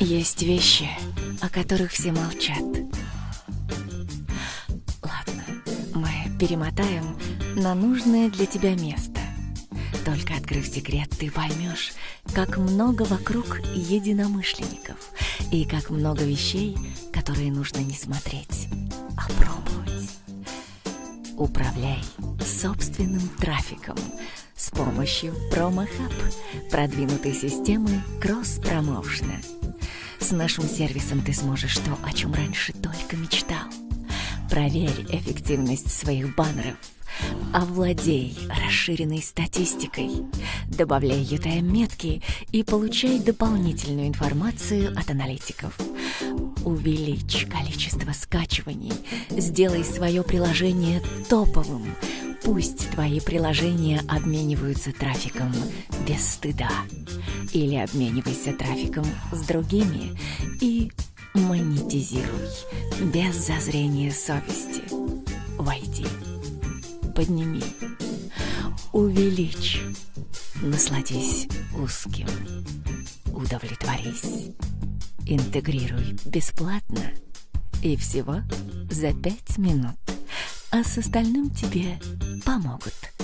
Есть вещи, о которых все молчат. Ладно, мы перемотаем на нужное для тебя место. Только открыв секрет, ты поймешь, как много вокруг единомышленников и как много вещей, которые нужно не смотреть, а пробовать. Управляй собственным трафиком с помощью PromoHub, продвинутой системы кросс-промоушена. С нашим сервисом ты сможешь то, о чем раньше только мечтал. Проверь эффективность своих баннеров – Овладей расширенной статистикой, добавляй UTM-метки и получай дополнительную информацию от аналитиков. Увеличь количество скачиваний, сделай свое приложение топовым. Пусть твои приложения обмениваются трафиком без стыда. Или обменивайся трафиком с другими и монетизируй без зазрения совести. Войди подними, увеличь, насладись узким, удовлетворись, интегрируй бесплатно и всего за пять минут, а с остальным тебе помогут –